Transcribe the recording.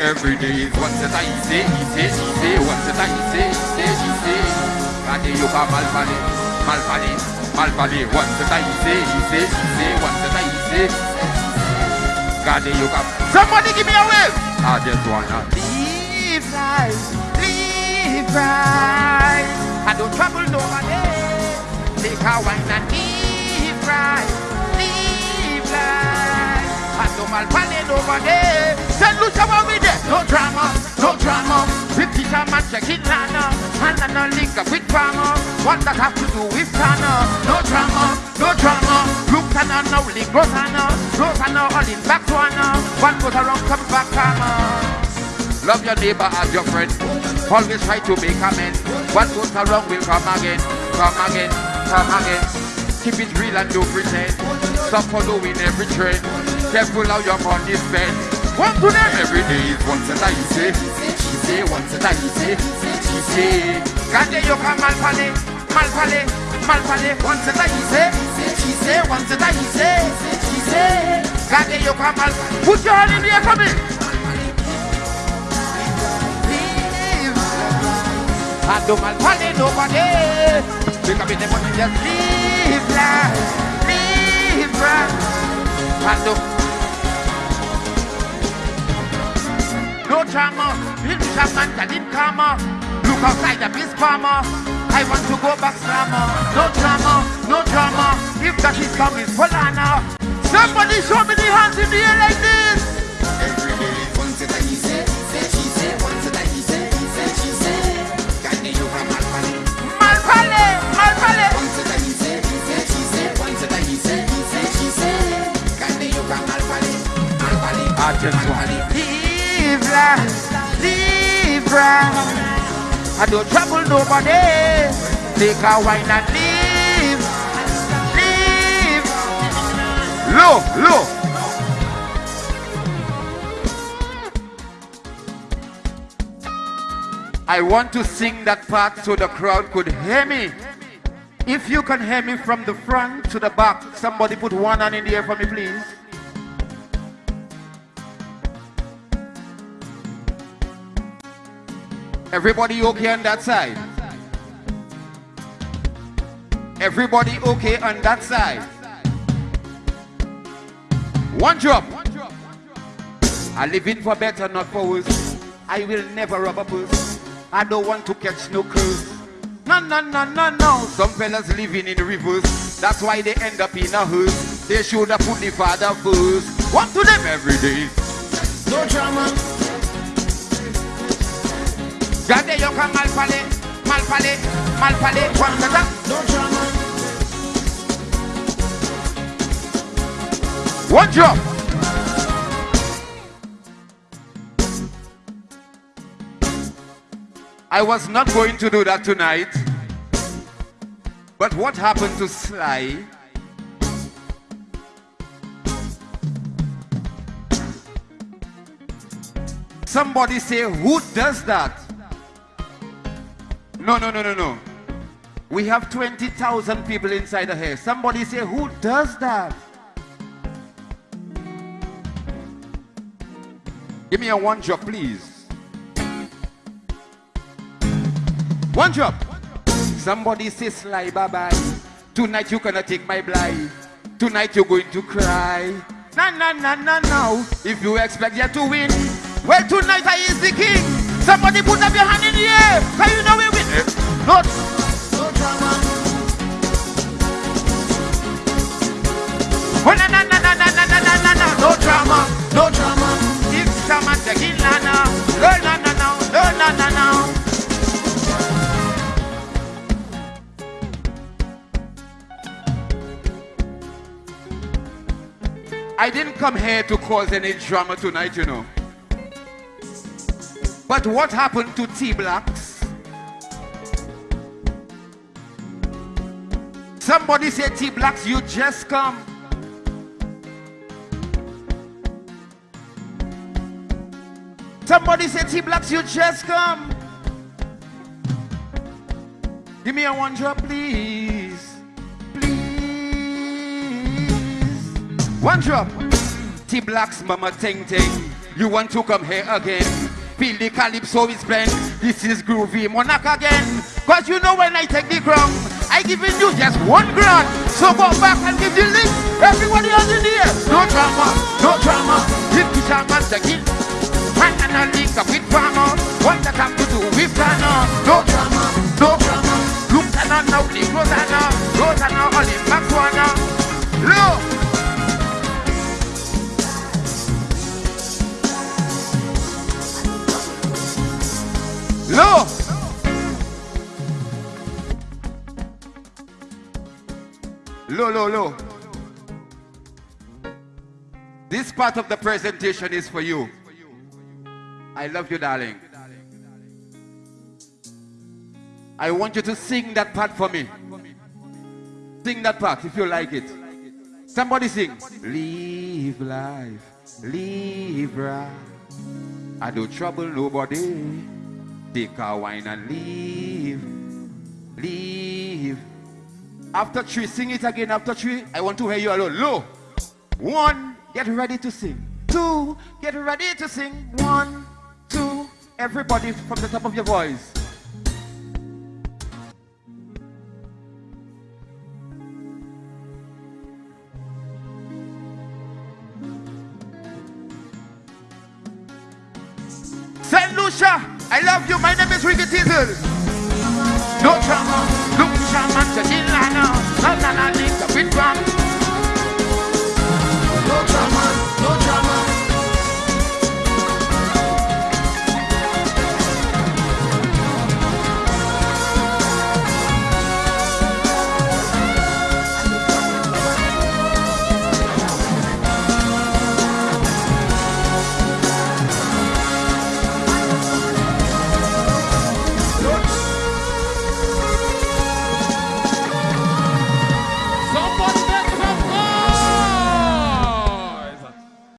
Every day is once that I say, easy, easy, once that I say, easy, easy. Gade yoga malpale, malpale, malpale, once that I say, easy, easy, once that I say. Gade yoga. Somebody give me a wave. I just wanna live life, live right. I don't trouble nobody. Take a wine and live right, malpale nobody. Saint Lucia with it. No drama, no drama. Repeat a man check it lana. And no link up with drama. What that have to do with Tana? No drama, no drama. Look Tana now link Rosanna. Uh. Rosanna uh, all in back to Anna. Uh. One goes around, come back, karma. Love your neighbor as your friend. Always try to make amends. What goes around will come again, come again, come again. Keep it real and don't pretend. Stop following every trend. Careful how your money spent. One to them every day is once that I say, she say, once that I say, she say. Gade yo ka malpale, malpale, malpale, once that I say, she say, once that I say, she say. Gade yo ka malpale. Put your hand in the air for me. I don't malpale nobody. Because me the money just live life, live right. I don't drama, little shaman that didn't karma. Look outside the beast farmer. I want to go back slammer. No drama, no drama. If that is coming for Lana. Somebody show me the hands in the air like this. Every day, once that he I I don't trouble nobody. Take a wine and live, live. Look, look. I want to sing that part so the crowd could hear me. If you can hear me from the front to the back, somebody put one hand in the air for me, please. Everybody okay on that side? Everybody okay on that side? One drop. I live in for better, not for worse. I will never rob a purse. I don't want to catch no curse. No, no, no, no, no. Some fellas living in reverse. That's why they end up in a hearse. They should have put the father first. What to them every day? No drama. Ka. One drop. I was not going to do that tonight. But what happened to Sly? Somebody say, who does that? No, no, no, no, no. We have 20,000 people inside the here. Somebody say, who does that? Give me a one drop, please. One drop. Somebody say, Sly, bye-bye. Tonight you're gonna take my blind. Tonight you're going to cry. No, no, no, no, no. If you expect you to win, well, tonight I is the king. Somebody put up your hand in the air. Can you know we win? No, no drama. Oh, no, no, no, no, no, no, drama, no drama. No, no. I didn't come here to cause any drama tonight, you know. But what happened to T-Blacks? Somebody say T-Blacks, you just come. Somebody say T-Blacks, you just come. Give me a one drop, please. Please. One drop. T-Blacks, mama ting ting. You want to come here again? Feel the calypso is blend. This is groovy monarch again. Cause you know when I take the ground, I giving you just one grand. So go back and give the link. Everybody else in the air. No drama, no drama. If the shaman take it. Man and a link up with farmer. What that have to do with Ghana? No drama, no drama. Look at now, the Rosanna. Rosanna, Low, low, low. This part of the presentation is for you. I love you, darling. I want you to sing that part for me. Sing that part if you like it. Somebody sing. Live life, live right. I don't trouble nobody. Take a wine and leave. After three, sing it again. After three, I want to hear you alone. Low. One, get ready to sing. Two, get ready to sing. One, two. Everybody from the top of your voice. Saint Lucia, I love you. My name is Ricky Teasel. No drama, Jadilana, la la la